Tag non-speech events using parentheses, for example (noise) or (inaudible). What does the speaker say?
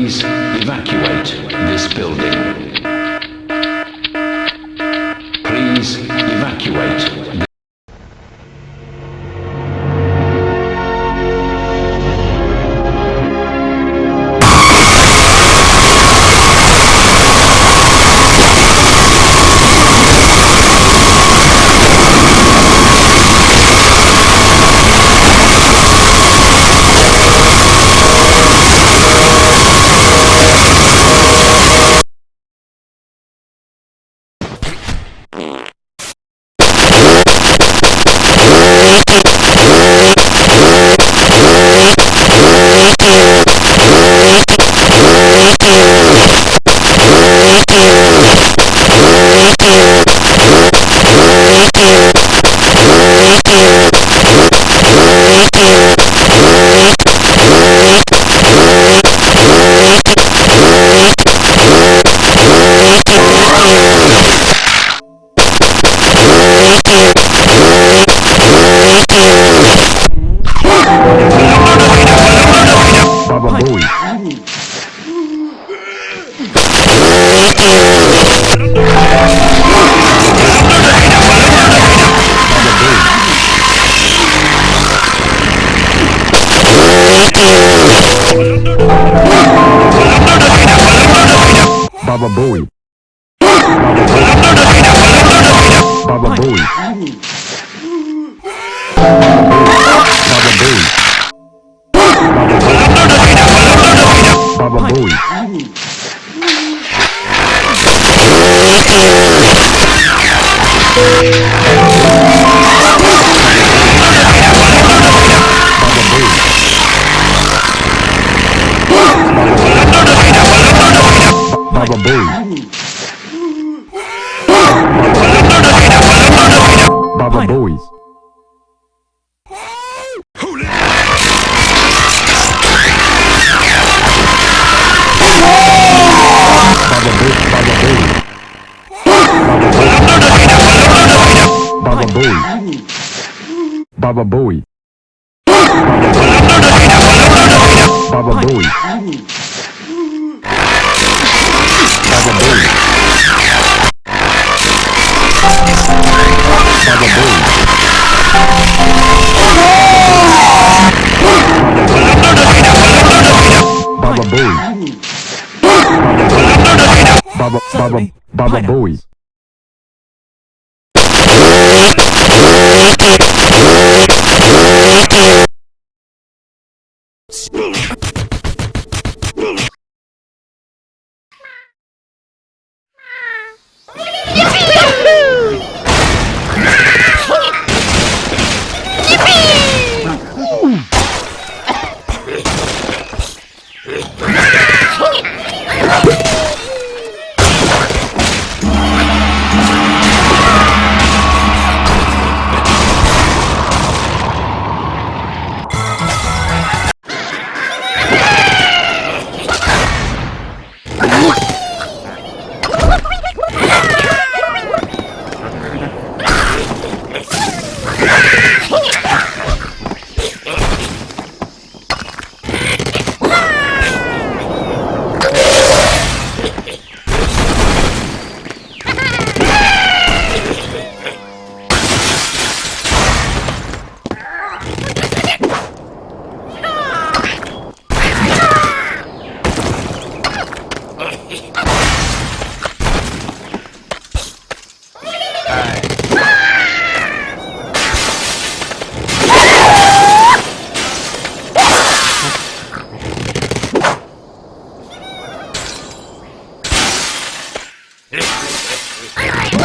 Please evacuate this building. Baba Booey. Baba Booey. Baba Booey. Baba Booey. Baba dois. Baba Bowie. Baba Bowie. Baba, Baba, Baba Booey. は (laughs) い